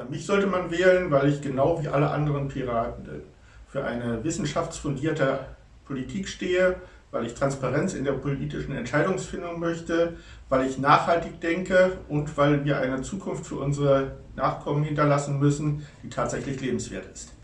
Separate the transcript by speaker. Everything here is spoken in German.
Speaker 1: Ja, mich sollte man wählen, weil ich genau wie alle anderen Piraten äh, für eine wissenschaftsfundierte Politik stehe, weil ich Transparenz in der politischen Entscheidungsfindung möchte, weil ich nachhaltig denke und weil wir eine Zukunft für unsere Nachkommen hinterlassen müssen, die tatsächlich lebenswert ist.